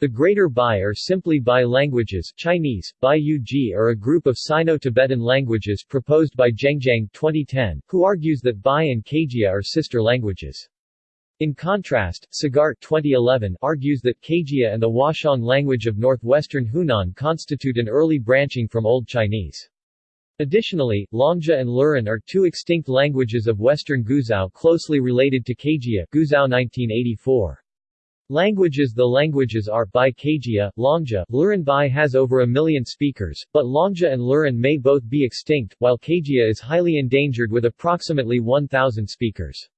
The Greater Bai or simply Bai languages Chinese, Bai Yuji are a group of Sino-Tibetan languages proposed by Zhengzhang 2010, who argues that Bai and Caijia are sister languages. In contrast, Sagart 2011 argues that Caijia and the Waxiang language of northwestern Hunan constitute an early branching from Old Chinese. Additionally, Longjia and Luren are two extinct languages of western Guizhou closely related to Caijia Guizhou 1984. Languages The languages are Bai Caijia, Longjia, Luren Bai has over a million speakers, but Longjia and Luren may both be extinct, while Caijia is highly endangered with approximately 1,000 speakers.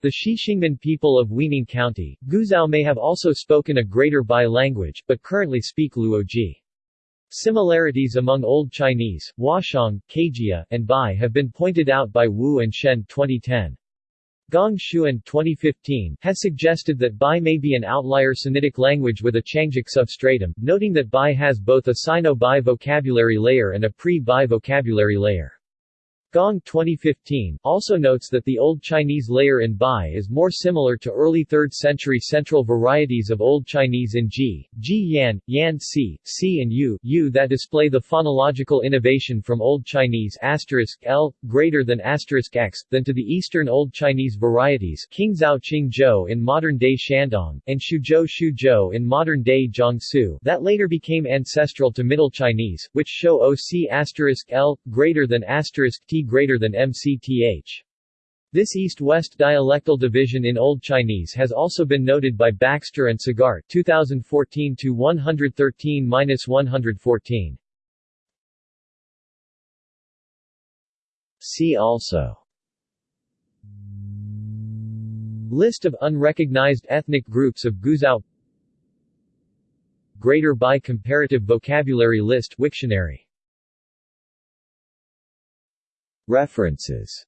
The Xixingmen people of Weining County, Guizhou may have also spoken a Greater Bai language, but currently speak Luoji. Similarities among Old Chinese, Waxiang, Caijia, and Bai have been pointed out by Wu and Shen 2010. Gong Xun 2015 has suggested that Bai may be an outlier Sinitic language with a Changic substratum, noting that Bai has both a Sino-Bai vocabulary layer and a pre-Bai vocabulary layer. Gong 2015 also notes that the Old Chinese layer in Bai is more similar to early 3rd century central varieties of Old Chinese in Ji, Ji Yan, Yan Si, Si and Yu, Yu that display the phonological innovation from Old Chinese L greater than X than to the Eastern Old Chinese varieties Qingzhou Qingzhou in modern-day Shandong, and Xuzhou Xuzhou in modern-day Jiangsu that later became ancestral to Middle Chinese, which show OC L greater than T greater than MCTH. This east-west dialectal division in Old Chinese has also been noted by Baxter and Sagart 2014 to 113-114. See also List of unrecognized ethnic groups of Guizhou Greater by Comparative Vocabulary List Wiktionary References